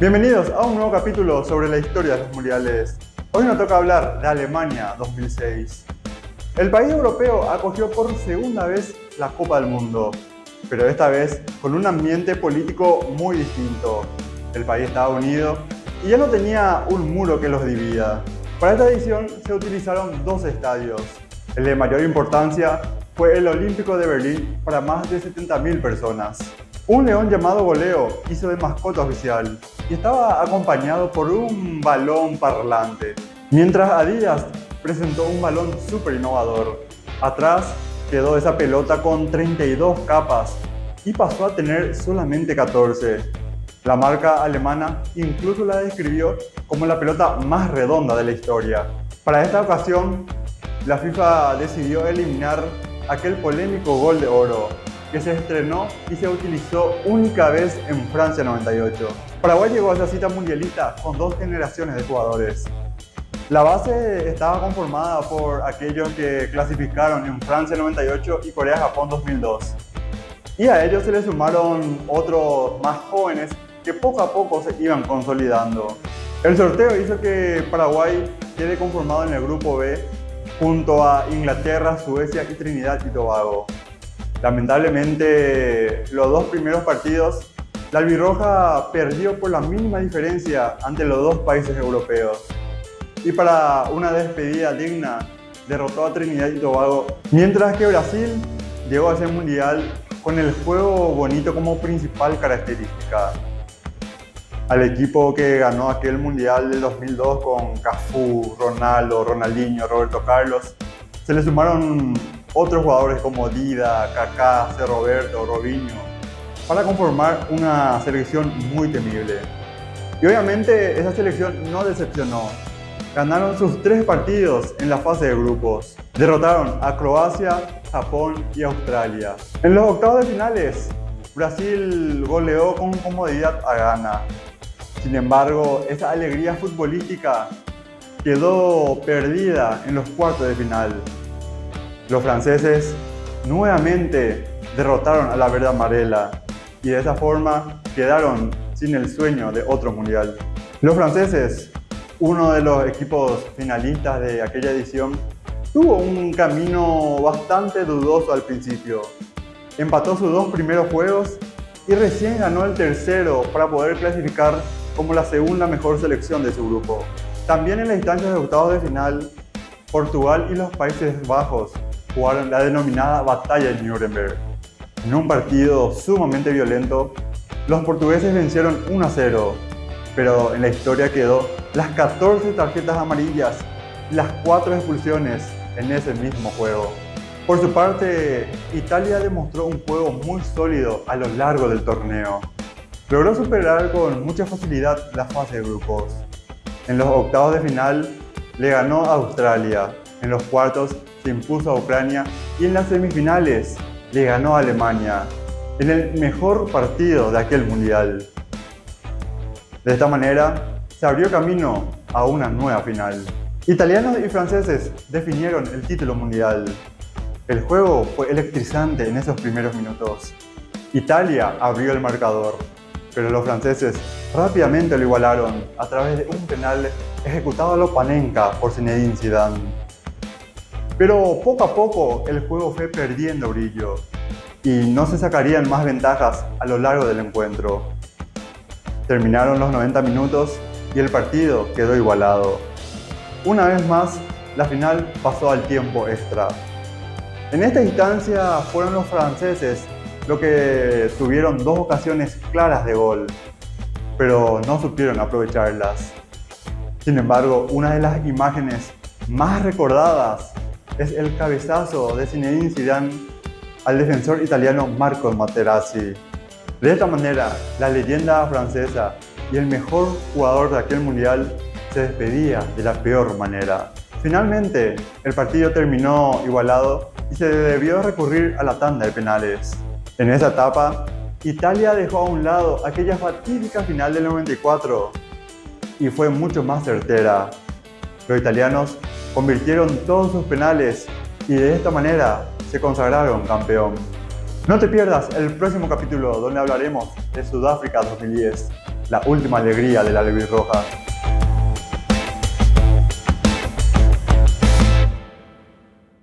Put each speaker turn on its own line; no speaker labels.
Bienvenidos a un nuevo capítulo sobre la historia de los mundiales. Hoy nos toca hablar de Alemania 2006. El país europeo acogió por segunda vez la Copa del Mundo, pero esta vez con un ambiente político muy distinto. El país estaba unido y ya no tenía un muro que los divida. Para esta edición se utilizaron dos estadios. El de mayor importancia fue el Olímpico de Berlín para más de 70.000 personas. Un león llamado Goleo hizo de mascota oficial y estaba acompañado por un balón parlante, mientras Adidas presentó un balón súper innovador. Atrás quedó esa pelota con 32 capas y pasó a tener solamente 14. La marca alemana incluso la describió como la pelota más redonda de la historia. Para esta ocasión, la FIFA decidió eliminar aquel polémico gol de oro que se estrenó y se utilizó única vez en Francia 98. Paraguay llegó a esa cita mundialista con dos generaciones de jugadores. La base estaba conformada por aquellos que clasificaron en Francia 98 y Corea-Japón 2002. Y a ellos se les sumaron otros más jóvenes que poco a poco se iban consolidando. El sorteo hizo que Paraguay quede conformado en el grupo B junto a Inglaterra, Suecia y Trinidad y Tobago. Lamentablemente, los dos primeros partidos, la albirroja perdió por la mínima diferencia ante los dos países europeos. Y para una despedida digna, derrotó a Trinidad y Tobago, mientras que Brasil llegó a ese mundial con el juego bonito como principal característica. Al equipo que ganó aquel mundial del 2002 con Cafú, Ronaldo, Ronaldinho, Roberto Carlos, se le sumaron otros jugadores como Dida, Kaká, C. Roberto, Robinho, para conformar una selección muy temible. Y obviamente esa selección no decepcionó. Ganaron sus tres partidos en la fase de grupos. Derrotaron a Croacia, Japón y Australia. En los octavos de finales, Brasil goleó con comodidad a Ghana. Sin embargo, esa alegría futbolística quedó perdida en los cuartos de final. Los franceses nuevamente derrotaron a la verde amarela y de esa forma quedaron sin el sueño de otro mundial. Los franceses, uno de los equipos finalistas de aquella edición, tuvo un camino bastante dudoso al principio. Empató sus dos primeros juegos y recién ganó el tercero para poder clasificar como la segunda mejor selección de su grupo. También en las instancias de octavos de final, Portugal y los Países Bajos jugaron la denominada Batalla de Nuremberg. En un partido sumamente violento, los portugueses vencieron 1 a 0, pero en la historia quedó las 14 tarjetas amarillas y las 4 expulsiones en ese mismo juego. Por su parte, Italia demostró un juego muy sólido a lo largo del torneo. Logró superar con mucha facilidad la fase de grupos. En los octavos de final le ganó a Australia, en los cuartos se impuso a Ucrania y en las semifinales le ganó a Alemania en el mejor partido de aquel mundial. De esta manera, se abrió camino a una nueva final. Italianos y franceses definieron el título mundial. El juego fue electrizante en esos primeros minutos. Italia abrió el marcador, pero los franceses rápidamente lo igualaron a través de un penal ejecutado a lo Panenka por Zinedine Zidane. Pero poco a poco el juego fue perdiendo brillo y no se sacarían más ventajas a lo largo del encuentro. Terminaron los 90 minutos y el partido quedó igualado. Una vez más, la final pasó al tiempo extra. En esta instancia fueron los franceses los que tuvieron dos ocasiones claras de gol, pero no supieron aprovecharlas. Sin embargo, una de las imágenes más recordadas es el cabezazo de Zinedine Zidane al defensor italiano Marco Materazzi. De esta manera, la leyenda francesa y el mejor jugador de aquel mundial se despedía de la peor manera. Finalmente, el partido terminó igualado y se debió recurrir a la tanda de penales. En esa etapa, Italia dejó a un lado aquella fatídica final del 94 y fue mucho más certera. Los italianos convirtieron todos sus penales y de esta manera se consagraron campeón. No te pierdas el próximo capítulo donde hablaremos de Sudáfrica 2010. la última alegría de la albirroja.